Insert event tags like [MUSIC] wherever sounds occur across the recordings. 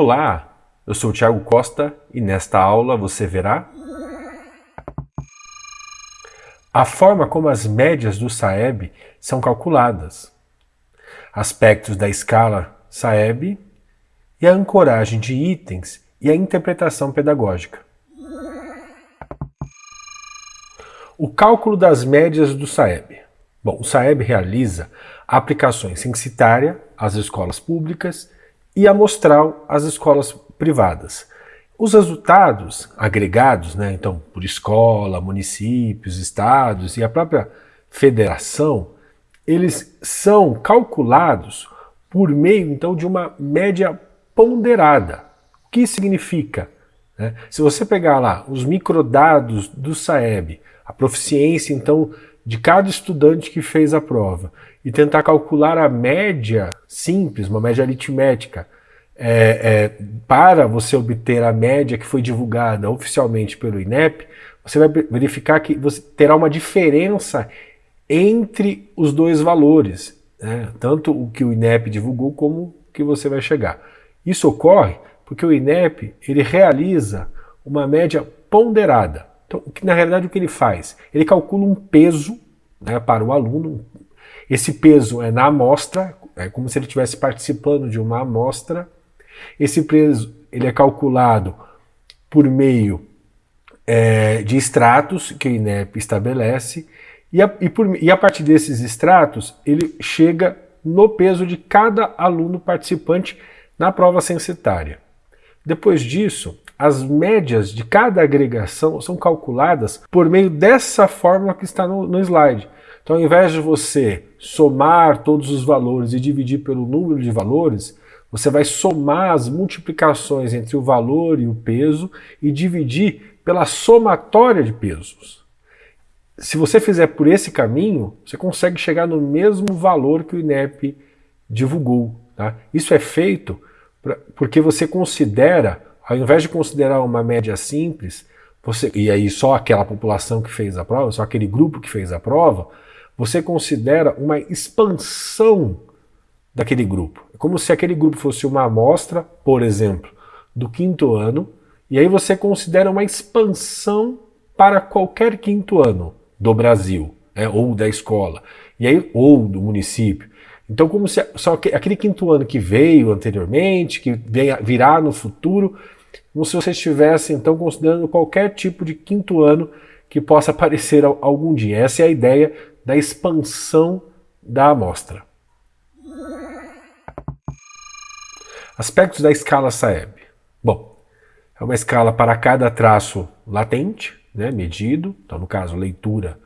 Olá, eu sou o Thiago Costa e nesta aula você verá a forma como as médias do SAEB são calculadas, aspectos da escala SAEB e a ancoragem de itens e a interpretação pedagógica. O cálculo das médias do SAEB. Bom, o SAEB realiza aplicações censitária às escolas públicas e amostral às escolas privadas. Os resultados agregados, né, então por escola, municípios, estados e a própria federação, eles são calculados por meio então de uma média ponderada. O que significa? Né? Se você pegar lá os microdados do SAEB, a proficiência então de cada estudante que fez a prova e tentar calcular a média simples, uma média aritmética, é, é, para você obter a média que foi divulgada oficialmente pelo INEP, você vai verificar que você terá uma diferença entre os dois valores, né? tanto o que o INEP divulgou como o que você vai chegar. Isso ocorre porque o INEP ele realiza uma média ponderada. Então, na realidade, o que ele faz? Ele calcula um peso né, para o aluno. Esse peso é na amostra, é como se ele estivesse participando de uma amostra. Esse peso ele é calculado por meio é, de extratos que o INEP estabelece e a, e, por, e a partir desses extratos ele chega no peso de cada aluno participante na prova censitária. Depois disso, as médias de cada agregação são calculadas por meio dessa fórmula que está no, no slide. Então, ao invés de você somar todos os valores e dividir pelo número de valores, você vai somar as multiplicações entre o valor e o peso e dividir pela somatória de pesos. Se você fizer por esse caminho, você consegue chegar no mesmo valor que o INEP divulgou. Tá? Isso é feito pra, porque você considera, ao invés de considerar uma média simples, você, e aí só aquela população que fez a prova, só aquele grupo que fez a prova, você considera uma expansão daquele grupo. É como se aquele grupo fosse uma amostra, por exemplo, do quinto ano, e aí você considera uma expansão para qualquer quinto ano do Brasil, né, ou da escola, e aí, ou do município. Então, como se só aquele quinto ano que veio anteriormente, que virá no futuro, como se você estivesse então considerando qualquer tipo de quinto ano que possa [LAUGHS] aparecer algum dia. Essa é a ideia da expansão da amostra. Aspectos da escala SAEB. Bom, é uma escala para cada traço latente, né, medido, então no caso leitura,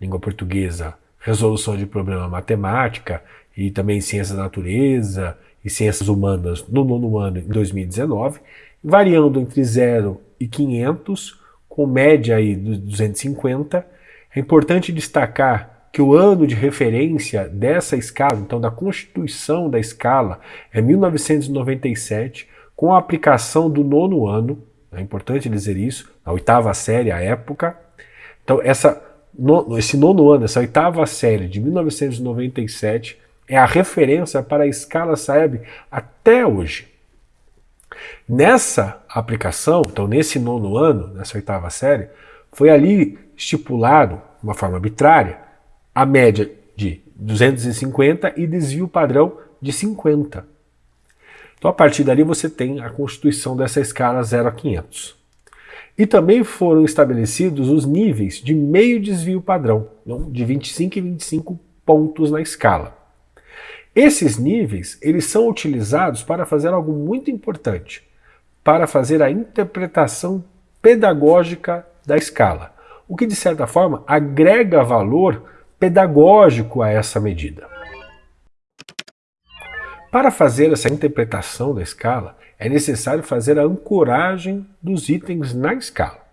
língua portuguesa, resolução de problema matemática e também ciências da natureza e ciências humanas no nono ano em 2019, variando entre 0 e 500, com média aí de 250. É importante destacar que o ano de referência dessa escala, então da constituição da escala, é 1997, com a aplicação do nono ano, é importante dizer isso, a oitava série, a época. Então, essa, no, esse nono ano, essa oitava série de 1997, é a referência para a escala SAEB até hoje. Nessa aplicação, então nesse nono ano, nessa oitava série, foi ali estipulado, de uma forma arbitrária, a média de 250 e desvio padrão de 50. Então a partir dali você tem a constituição dessa escala 0 a 500. E também foram estabelecidos os níveis de meio desvio padrão, de 25 e 25 pontos na escala. Esses níveis eles são utilizados para fazer algo muito importante, para fazer a interpretação pedagógica da escala, o que de certa forma agrega valor pedagógico a essa medida. Para fazer essa interpretação da escala, é necessário fazer a ancoragem dos itens na escala.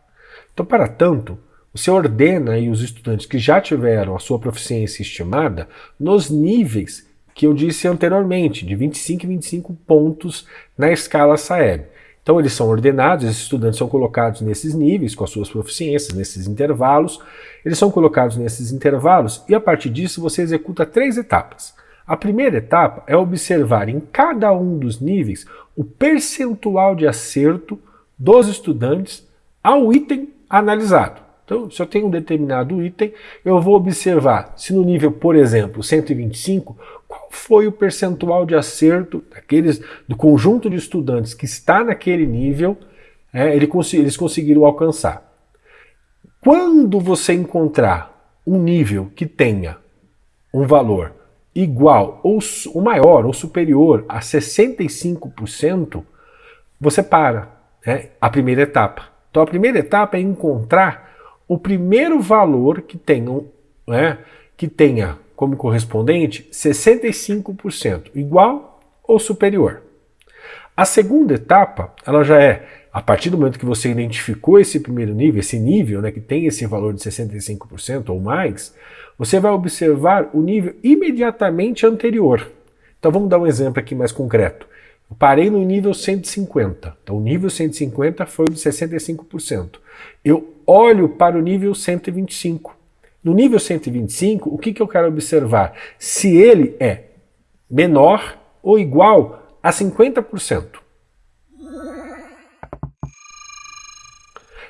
Então, para tanto, você ordena aí os estudantes que já tiveram a sua proficiência estimada nos níveis que eu disse anteriormente, de 25 e 25 pontos na escala SAEB. Então eles são ordenados, esses estudantes são colocados nesses níveis, com as suas proficiências, nesses intervalos, eles são colocados nesses intervalos e a partir disso você executa três etapas. A primeira etapa é observar em cada um dos níveis o percentual de acerto dos estudantes ao item analisado. Então, se eu tenho um determinado item, eu vou observar se no nível, por exemplo, 125, qual foi o percentual de acerto daqueles, do conjunto de estudantes que está naquele nível, é, eles conseguiram alcançar. Quando você encontrar um nível que tenha um valor igual ou, ou maior ou superior a 65%, você para né, a primeira etapa. Então a primeira etapa é encontrar o primeiro valor que tenha, né, que tenha como correspondente 65%, igual ou superior. A segunda etapa, ela já é, a partir do momento que você identificou esse primeiro nível, esse nível né, que tem esse valor de 65% ou mais, você vai observar o nível imediatamente anterior. Então vamos dar um exemplo aqui mais concreto. Eu parei no nível 150. Então o nível 150 foi de 65%. Eu olho para o nível 125. No nível 125, o que, que eu quero observar? Se ele é menor ou igual a 50%.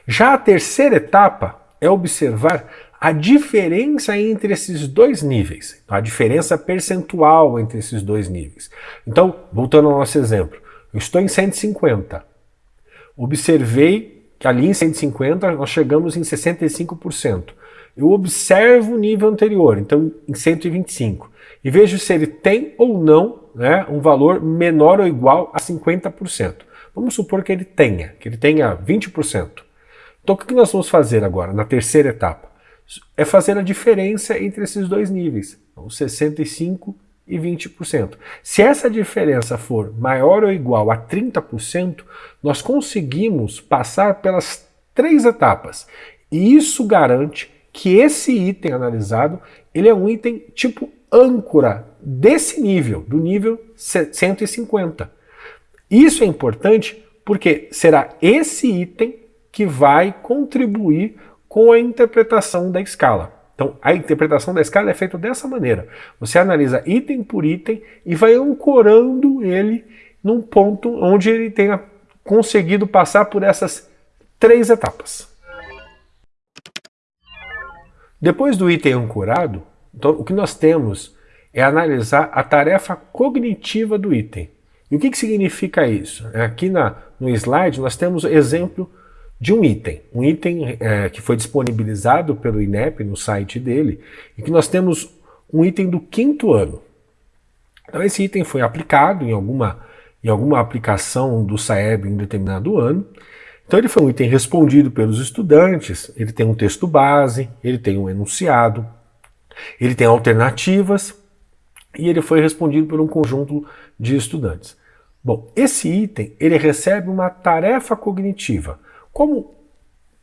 Já a terceira etapa é observar a diferença entre esses dois níveis, a diferença percentual entre esses dois níveis. Então, voltando ao nosso exemplo, eu estou em 150. Observei que ali em 150 nós chegamos em 65%. Eu observo o nível anterior, então em 125, e vejo se ele tem ou não né, um valor menor ou igual a 50%. Vamos supor que ele tenha, que ele tenha 20%. Então o que nós vamos fazer agora, na terceira etapa? É fazer a diferença entre esses dois níveis, então, 65% e 20%. Se essa diferença for maior ou igual a 30%, nós conseguimos passar pelas três etapas. E isso garante que esse item analisado ele é um item tipo âncora desse nível, do nível 150. Isso é importante porque será esse item que vai contribuir com a interpretação da escala. Então, a interpretação da escala é feita dessa maneira. Você analisa item por item e vai ancorando ele num ponto onde ele tenha conseguido passar por essas três etapas. Depois do item ancorado, então, o que nós temos é analisar a tarefa cognitiva do item. E o que, que significa isso? Aqui na, no slide nós temos exemplo de um item, um item é, que foi disponibilizado pelo INEP no site dele, e que nós temos um item do quinto ano. Então esse item foi aplicado em alguma, em alguma aplicação do SAEB em determinado ano, então ele foi um item respondido pelos estudantes, ele tem um texto base, ele tem um enunciado, ele tem alternativas, e ele foi respondido por um conjunto de estudantes. Bom, esse item ele recebe uma tarefa cognitiva, como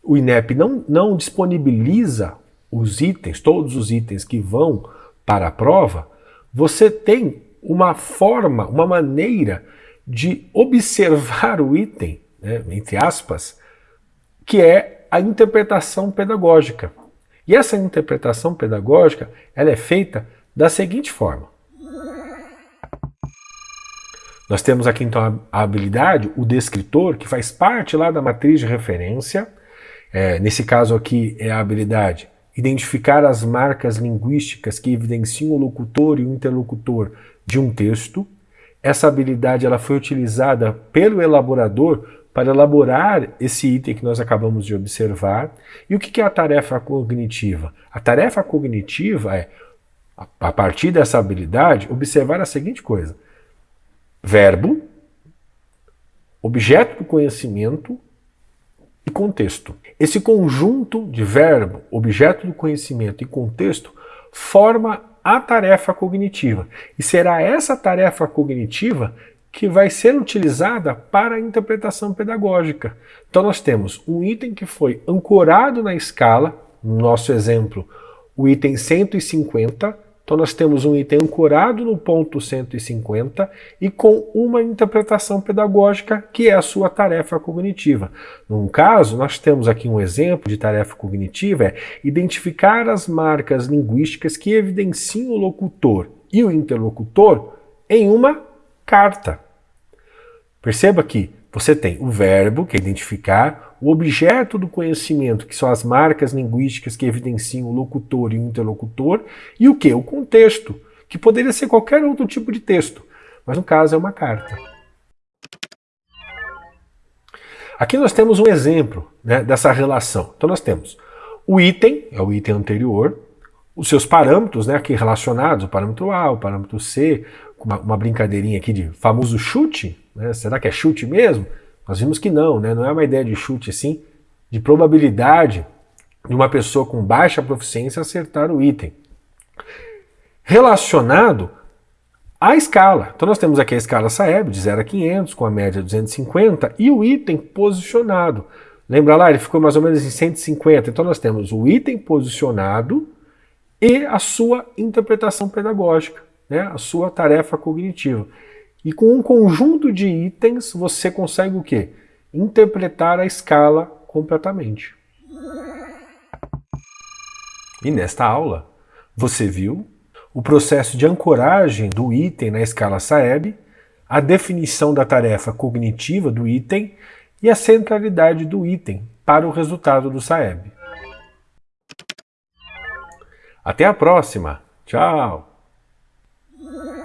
o INEP não, não disponibiliza os itens, todos os itens que vão para a prova, você tem uma forma, uma maneira de observar o item, né, entre aspas, que é a interpretação pedagógica. E essa interpretação pedagógica ela é feita da seguinte forma. Nós temos aqui então a habilidade, o descritor, que faz parte lá da matriz de referência. É, nesse caso aqui é a habilidade identificar as marcas linguísticas que evidenciam o locutor e o interlocutor de um texto. Essa habilidade ela foi utilizada pelo elaborador para elaborar esse item que nós acabamos de observar. E o que é a tarefa cognitiva? A tarefa cognitiva é, a partir dessa habilidade, observar a seguinte coisa verbo, objeto do conhecimento e contexto. Esse conjunto de verbo, objeto do conhecimento e contexto forma a tarefa cognitiva. E será essa tarefa cognitiva que vai ser utilizada para a interpretação pedagógica. Então nós temos um item que foi ancorado na escala, no nosso exemplo, o item 150, então nós temos um item ancorado no ponto 150 e com uma interpretação pedagógica que é a sua tarefa cognitiva. Num caso, nós temos aqui um exemplo de tarefa cognitiva, é identificar as marcas linguísticas que evidenciam o locutor e o interlocutor em uma carta. Perceba que você tem o verbo, que é identificar, o objeto do conhecimento, que são as marcas linguísticas que evidenciam o locutor e o interlocutor, e o que? O contexto, que poderia ser qualquer outro tipo de texto, mas no caso é uma carta. Aqui nós temos um exemplo né, dessa relação. Então nós temos o item, é o item anterior, os seus parâmetros né, aqui relacionados, o parâmetro A, o parâmetro C, uma, uma brincadeirinha aqui de famoso chute, né, será que é chute mesmo? Nós vimos que não, né, não é uma ideia de chute assim, de probabilidade de uma pessoa com baixa proficiência acertar o item. Relacionado à escala. Então nós temos aqui a escala Saeb de 0 a 500, com a média 250, e o item posicionado. Lembra lá, ele ficou mais ou menos em 150. Então nós temos o item posicionado e a sua interpretação pedagógica, né? a sua tarefa cognitiva. E com um conjunto de itens você consegue o quê? Interpretar a escala completamente. E nesta aula você viu o processo de ancoragem do item na escala Saeb, a definição da tarefa cognitiva do item e a centralidade do item para o resultado do Saeb. Até a próxima. Tchau. Yeah. [LAUGHS]